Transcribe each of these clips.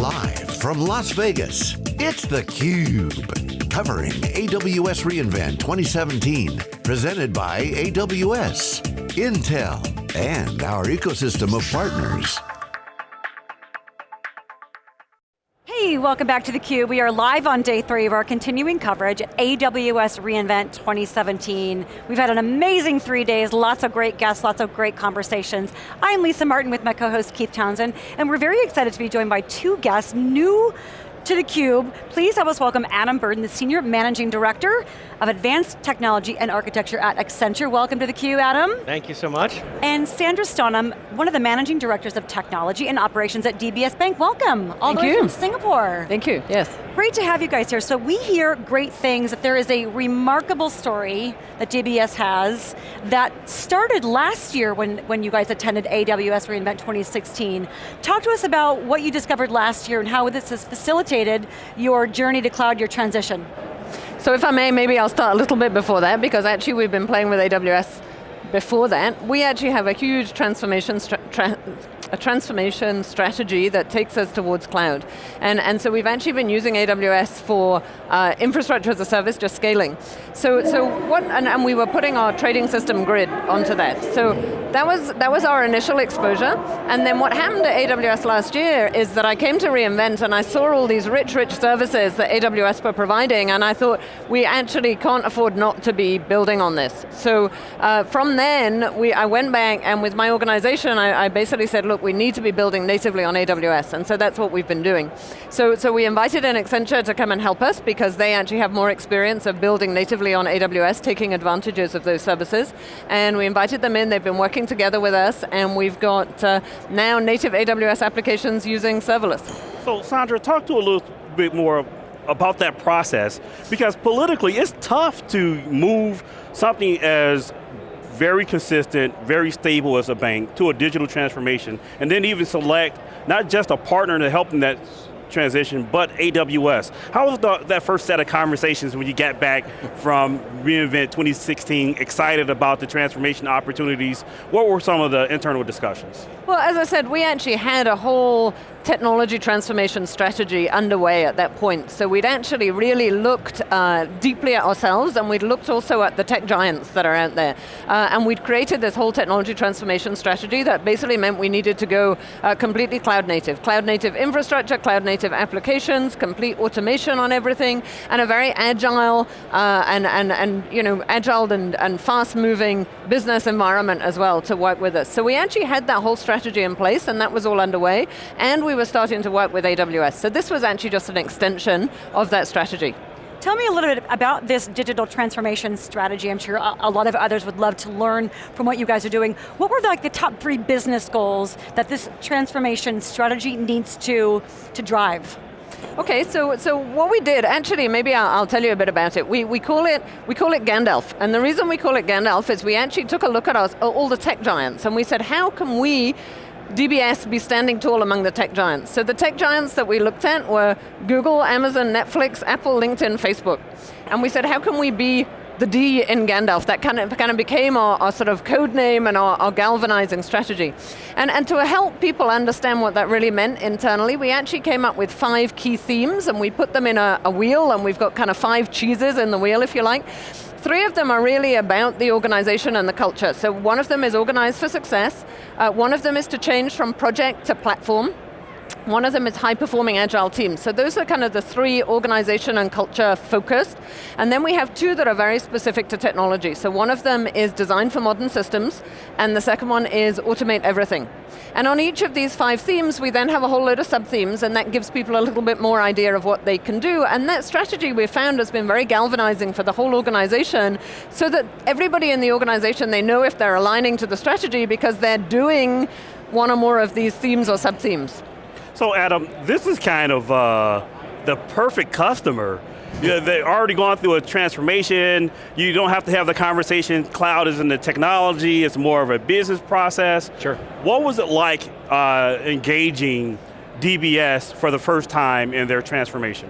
Live from Las Vegas, it's theCUBE. Covering AWS reInvent 2017. Presented by AWS, Intel, and our ecosystem of partners. Welcome back to theCUBE. We are live on day three of our continuing coverage at AWS reInvent 2017. We've had an amazing three days, lots of great guests, lots of great conversations. I'm Lisa Martin with my co-host Keith Townsend, and we're very excited to be joined by two guests, new to theCUBE. Please help us welcome Adam Burden, the Senior Managing Director of Advanced Technology and Architecture at Accenture. Welcome to theCUBE, Adam. Thank you so much. And Sandra Stonham, one of the Managing Directors of Technology and Operations at DBS Bank. Welcome, all Thank the way you. from Singapore. Thank you, yes. Great to have you guys here. So we hear great things, that there is a remarkable story that DBS has that started last year when, when you guys attended AWS reInvent 2016. Talk to us about what you discovered last year and how this has facilitated your journey to cloud, your transition. So if I may, maybe I'll start a little bit before that, because actually we've been playing with AWS before that. We actually have a huge transformation tra a transformation strategy that takes us towards cloud. And, and so we've actually been using AWS for uh, infrastructure as a service, just scaling. So, so what, and, and we were putting our trading system grid onto that. So that was, that was our initial exposure. And then what happened at AWS last year is that I came to reInvent and I saw all these rich, rich services that AWS were providing and I thought, we actually can't afford not to be building on this. So uh, from then, we, I went back and with my organization, I, I basically said, look, we need to be building natively on AWS, and so that's what we've been doing. So, so we invited an Accenture to come and help us because they actually have more experience of building natively on AWS, taking advantages of those services, and we invited them in, they've been working together with us, and we've got uh, now native AWS applications using serverless. So Sandra, talk to a little bit more about that process, because politically it's tough to move something as very consistent, very stable as a bank to a digital transformation, and then even select not just a partner to help in that transition, but AWS. How was the, that first set of conversations when you got back from reInvent 2016, excited about the transformation opportunities? What were some of the internal discussions? Well, as I said, we actually had a whole technology transformation strategy underway at that point. So we'd actually really looked uh, deeply at ourselves and we'd looked also at the tech giants that are out there. Uh, and we'd created this whole technology transformation strategy that basically meant we needed to go uh, completely cloud native. Cloud native infrastructure, cloud native applications, complete automation on everything, and a very agile uh, and, and, and you know, agile and, and fast moving business environment as well to work with us. So we actually had that whole strategy in place and that was all underway. And we were starting to work with AWS. So this was actually just an extension of that strategy. Tell me a little bit about this digital transformation strategy. I'm sure a, a, lot of others would love to learn from what you guys are doing. What were the, like the top three business goals that this transformation strategy needs to, to drive? Okay, so, so what we did, actually, maybe I'll, I'll, tell you a bit about it. We, we, call it. we call it Gandalf, and the reason we call it Gandalf is we actually took a look at our, all the tech giants, and we said, how can we DBS be standing tall among the tech giants. So the tech giants that we looked at were Google, Amazon, Netflix, Apple, LinkedIn, Facebook. And we said, how can we be the D in Gandalf, that kind of, kind of became our, our sort of code name and our, our, galvanizing strategy. And, and to help people understand what that really meant internally, we actually came up with five key themes and we put them in a, a wheel and we've got kind of five cheeses in the wheel, if you like. Three of them are really about the organization and the culture. So one of them is organized for success. Uh, one of them is to change from project to platform. One of them is high performing agile teams. So those are kind of the three organization and culture focused. And then we have two that are very specific to technology. So one of them is design for modern systems, and the second one is automate everything. And on each of these five themes, we then have a whole load of sub-themes, and that gives people a little bit more idea of what they can do. And that strategy we've found has been very galvanizing for the whole organization, so that everybody in the organization, they know if they're aligning to the strategy because they're doing one or more of these themes or sub-themes. So Adam, this is kind of uh, the perfect customer. You know, they've already gone through a transformation. You don't have to have the conversation, cloud is in the technology, it's more of a business process. Sure. What was it like uh, engaging DBS for the first time in their transformation?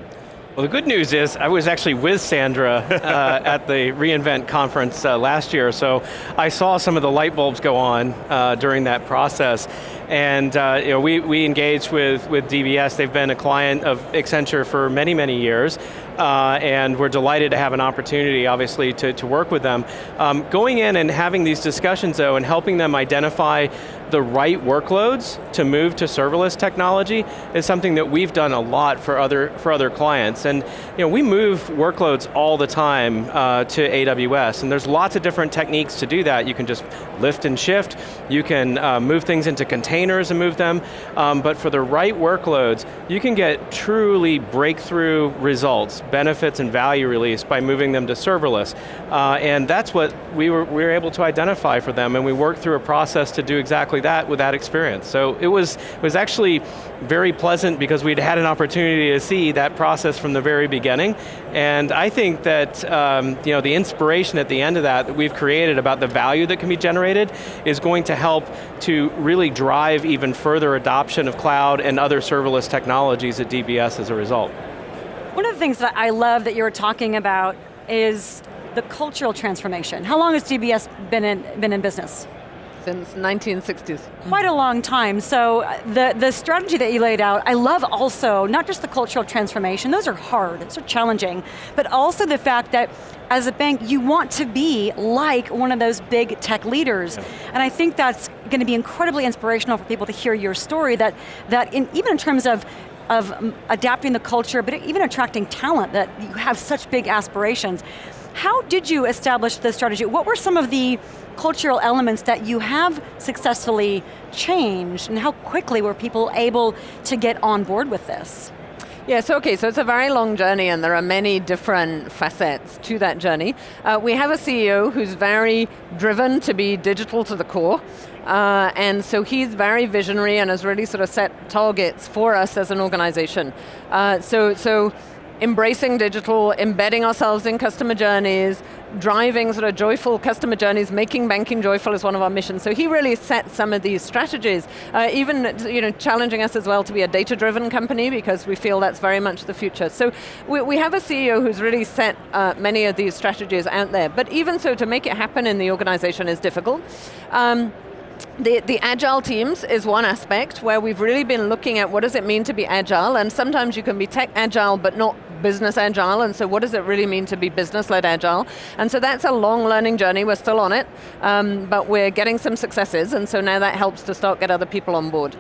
Well, the good news is I was actually with Sandra uh, at the reInvent conference uh, last year, so I saw some of the light bulbs go on uh, during that process. And uh, you know, we, we engaged with, with DBS, they've been a client of Accenture for many, many years, uh, and we're delighted to have an opportunity, obviously, to, to work with them. Um, going in and having these discussions, though, and helping them identify the right workloads to move to serverless technology is something that we've done a lot for other, for other clients. And you know, we move workloads all the time uh, to AWS, and there's lots of different techniques to do that. You can just lift and shift, you can uh, move things into containers and move them, um, but for the right workloads, you can get truly breakthrough results, benefits and value release by moving them to serverless. Uh, and that's what we were, we were able to identify for them, and we worked through a process to do exactly that with that experience. So it was, it was actually very pleasant because we'd had an opportunity to see that process from the very beginning, and I think that um, you know, the inspiration at the end of that that we've created about the value that can be generated is going to help to really drive even further adoption of cloud and other serverless technologies at DBS as a result. One of the things that I love that you were talking about is the cultural transformation. How long has DBS been in, been in business? Since 1960s. Quite a long time, so uh, the, the strategy that you laid out, I love also, not just the cultural transformation, those are hard, those are challenging, but also the fact that as a bank, you want to be like one of those big tech leaders. Yeah. And I think that's going to be incredibly inspirational for people to hear your story, that, that in, even in terms of of um, adapting the culture, but even attracting talent, that you have such big aspirations. How did you establish the strategy? What were some of the cultural elements that you have successfully changed, and how quickly were people able to get on board with this? Yes, okay, so it's a very long journey and there are many different facets to that journey. Uh, we have a CEO who's very driven to be digital to the core. Uh, and so he's very visionary and has really sort of set targets for us as an organization. Uh, so, so embracing digital, embedding ourselves in customer journeys, driving sort of joyful customer journeys, making banking joyful is one of our missions. So he really set some of these strategies, uh, even you know, challenging us as well to be a data-driven company because we feel that's very much the future. So we, we have a CEO who's really set uh, many of these strategies out there, but even so, to make it happen in the organization is difficult. Um, the, the agile teams is one aspect where we've really been looking at what does it mean to be agile, and sometimes you can be tech agile but not business agile, and so what does it really mean to be business-led agile? And so that's a long learning journey, we're still on it, um, but we're getting some successes, and so now that helps to start get other people on board.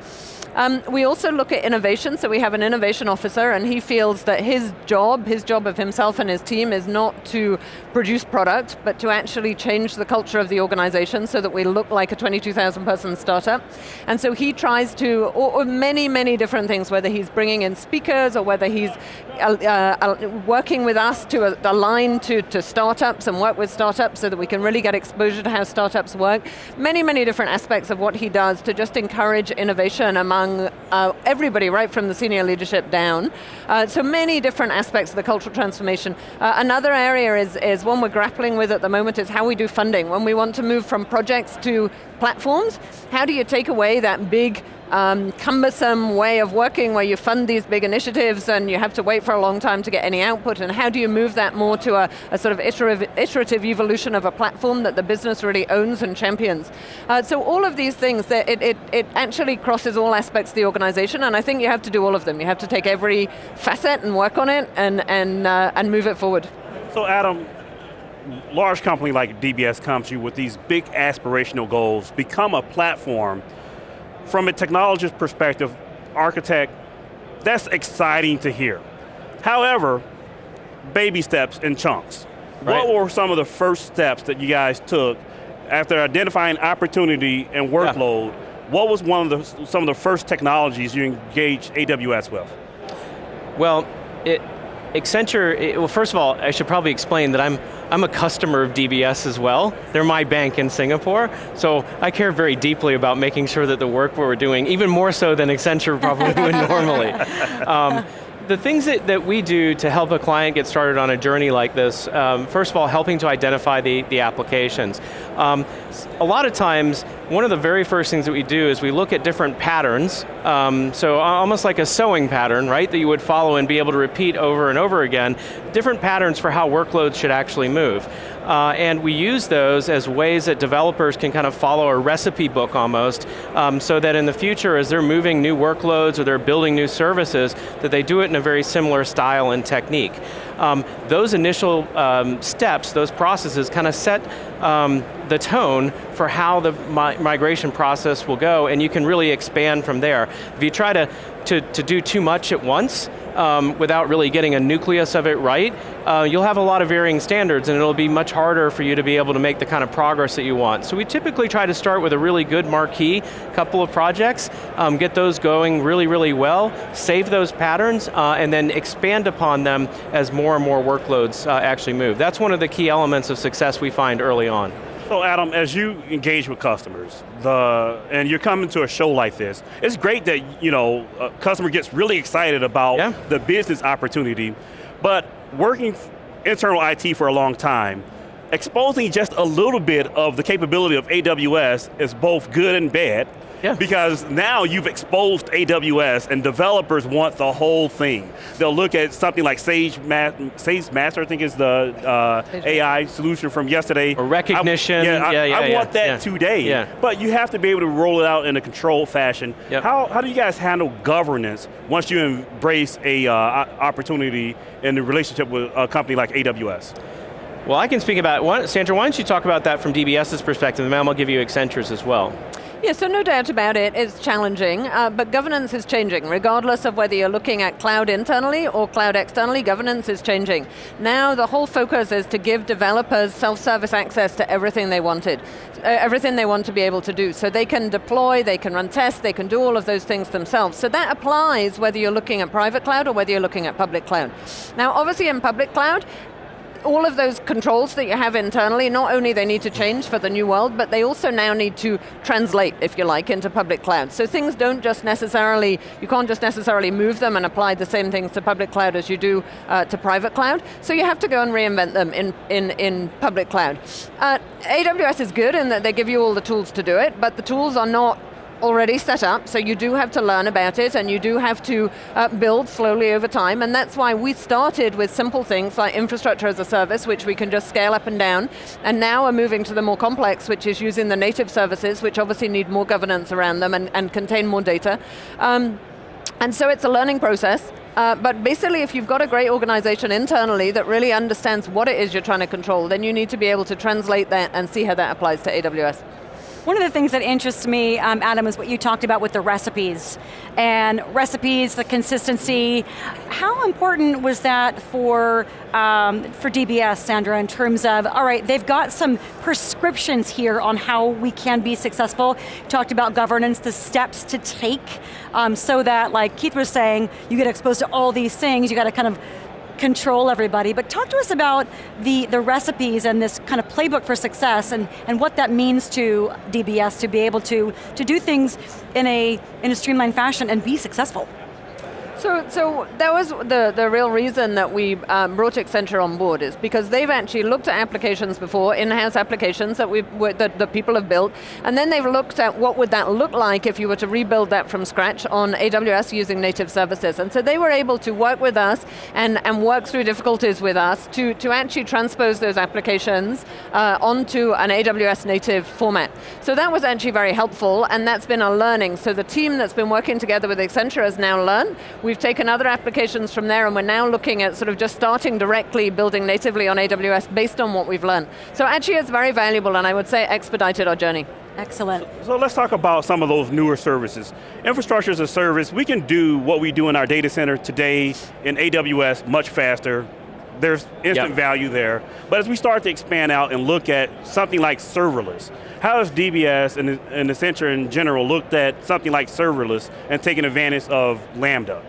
Um, we also look at innovation, so we have an innovation officer and he feels that his job, his job of himself and his team is not to produce product, but to actually change the culture of the organization so that we look like a 22,000 person startup. And so he tries to, or, or, many, many different things, whether he's bringing in speakers or whether he's uh, uh, working with us to uh, align to, to startups and work with startups so that we can really get exposure to how startups work. Many, many different aspects of what he does to just encourage innovation among among uh, everybody, right from the senior leadership down. Uh, so many different aspects of the cultural transformation. Uh, another area is, is one we're grappling with at the moment is how we do funding. When we want to move from projects to platforms, how do you take away that big um, cumbersome way of working where you fund these big initiatives and you have to wait for a long time to get any output, and how do you move that more to a, a sort of iterative, iterative, evolution of a platform that the business really owns and champions? Uh, so all of these things, it, it, it actually crosses all aspects of the organization, and I think you have to do all of them. You have to take every facet and work on it and, and, uh, and move it forward. So Adam, large company like DBS comes to you with these big aspirational goals, become a platform from a technologist perspective, architect, that's exciting to hear. However, baby steps in chunks. Right. What were some of the first steps that you guys took after identifying opportunity and workload? Yeah. What was one of the, some of the first technologies you engaged AWS with? Well, it, Accenture, it, well first of all, I should probably explain that I'm, I'm a customer of DBS as well. They're my bank in Singapore, so I care very deeply about making sure that the work we're doing, even more so than Accenture probably would normally. Um, the things that, that we do to help a client get started on a journey like this, um, first of all, helping to identify the, the applications. Um, a lot of times, one of the very first things that we do is we look at different patterns, um, so almost like a sewing pattern, right, that you would follow and be able to repeat over and over again, different patterns for how workloads should actually move. Uh, and we use those as ways that developers can kind of follow a recipe book almost, um, so that in the future, as they're moving new workloads or they're building new services, that they do it in a very similar style and technique. Um, those initial um, steps, those processes kind of set um, the tone for how the mi migration process will go, and you can really expand from there. If you try to, to, to do too much at once, um, without really getting a nucleus of it right, uh, you'll have a lot of varying standards and it'll be much harder for you to be able to make the kind of progress that you want. So we typically try to start with a really good marquee couple of projects, um, get those going really, really well, save those patterns, uh, and then expand upon them as more and more workloads uh, actually move. That's one of the key elements of success we find early on. So Adam, as you engage with customers, the and you're coming to a show like this, it's great that you know a customer gets really excited about yeah. the business opportunity, but working internal IT for a long time, exposing just a little bit of the capability of AWS is both good and bad. Yeah. Because now you've exposed AWS and developers want the whole thing. They'll look at something like Sage, Ma SageMaker, I think is the uh, AI solution from yesterday. Or Rekognition. I, yeah, I, yeah, yeah, I yeah, want that today. Yeah. But you have to be able to roll it out in a controlled fashion. Yep. How, how do you guys handle governance once you embrace a uh, opportunity in the relationship with a company like AWS? Well, I can speak about, Sandra, why don't you talk about that from DBS's perspective, and then I'll give you Accenture's as well. Yeah, so no doubt about it, it's challenging, uh, but governance is changing. Regardless of whether you're looking at cloud internally or cloud externally, governance is changing. Now the whole focus is to give developers self-service access to everything they wanted, uh, everything they want to be able to do. So they can deploy, they can run tests, they can do all of those things themselves. So that applies whether you're looking at private cloud or whether you're looking at public cloud. Now obviously in public cloud, all of those controls that you have internally, not only they need to change for the new world, but they also now need to translate, if you like, into public cloud. So things don't just necessarily, you can't just necessarily move them and apply the same things to public cloud as you do uh, to private cloud. So you have to go and reinvent them in, in, in public cloud. Uh, AWS is good in that they give you all the tools to do it, but the tools are not already set up, so you do have to learn about it and you do have to uh, build slowly over time, and that's why we started with simple things like infrastructure as a service, which we can just scale up and down, and now we're moving to the more complex, which is using the native services, which obviously need more governance around them and, and contain more data. Um, and so it's a learning process, uh, but basically if you've got a great organization internally that really understands what it is you're trying to control, then you need to be able to translate that and see how that applies to AWS. One of the things that interests me, um, Adam, is what you talked about with the recipes. And recipes, the consistency. How important was that for, um, for DBS, Sandra, in terms of, all right, they've got some prescriptions here on how we can be successful. You talked about governance, the steps to take, um, so that, like Keith was saying, you get exposed to all these things, you got to kind of control everybody, but talk to us about the, the recipes and this kind of playbook for success and, and what that means to DBS to be able to, to do things in a, in a streamlined fashion and be successful. So, so that was the, the real reason that we um, brought Accenture on board is because they've actually looked at applications before, in-house applications that, we that, that people have built, and then they've looked at what would that look like if you were to rebuild that from scratch on AWS using native services. And so they were able to work with us and, and work through difficulties with us to, to actually transpose those applications uh, onto an AWS native format. So that was actually very helpful, and that's been a learning. So the team that's been working together with Accenture has now learned. We've taken other applications from there and we're now looking at sort of just starting directly building natively on AWS based on what we've learned. So actually it's very valuable and I would say expedited our journey. Excellent. So, so, let's talk about some of those newer services. Infrastructure as a service, we can do what we do in our data center today in AWS much faster, there's instant yep. value there. But as we start to expand out and look at something like serverless, how has DBS and, and Accenture in general looked at something like serverless and taken advantage of Lambda?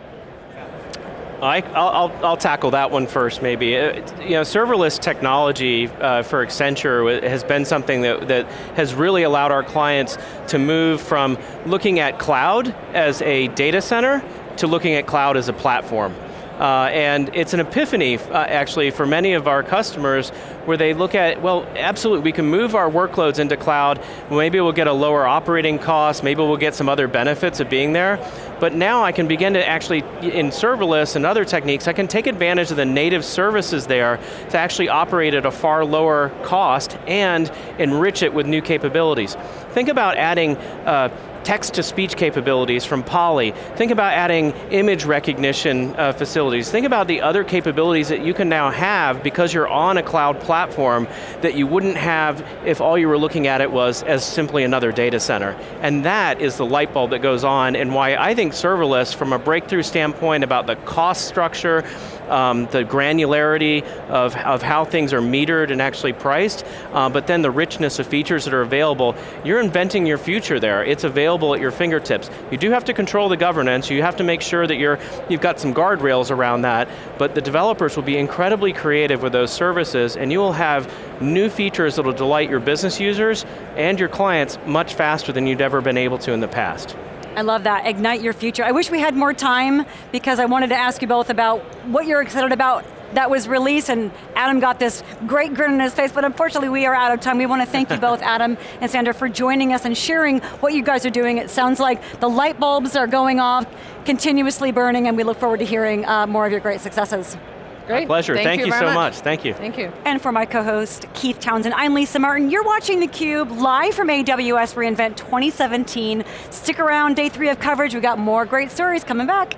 I, will I'll tackle that one first maybe. Uh, you know, serverless technology uh, for Accenture has been something that, that has really allowed our clients to move from looking at cloud as a data center to looking at cloud as a platform. Uh, and it's an epiphany, uh, actually, for many of our customers where they look at, well, absolutely, we can move our workloads into cloud, maybe we'll get a lower operating cost, maybe we'll get some other benefits of being there, but now I can begin to actually, in serverless and other techniques, I can take advantage of the native services there to actually operate at a far lower cost and enrich it with new capabilities. Think about adding uh, text-to-speech capabilities from Polly. Think about adding image recognition uh, facilities. Think about the other capabilities that you can now have because you're on a cloud platform that you wouldn't have if all you were looking at it was as simply another data center. And that is the light bulb that goes on and why I think serverless, from a breakthrough standpoint about the cost structure, um, the granularity of, of how things are metered and actually priced, uh, but then the richness of features that are available, you're inventing your future there. It's available at your fingertips. You do have to control the governance, you have to make sure that you're, you've got some guardrails around that, but the developers will be incredibly creative with those services and you will have new features that will delight your business users and your clients much faster than you'd ever been able to in the past. I love that, ignite your future. I wish we had more time because I wanted to ask you both about what you're excited about that was released and Adam got this great grin on his face, but unfortunately we are out of time. We want to thank you both, Adam and Sandra, for joining us and sharing what you guys are doing. It sounds like the light bulbs are going off, continuously burning, and we look forward to hearing uh, more of your great successes. Great. My pleasure, thank, thank you, you so much. much. Thank you. Thank you. And for my co-host, Keith Townsend, I'm Lisa Martin. You're watching theCUBE, live from AWS reInvent 2017. Stick around, day three of coverage. We got more great stories coming back.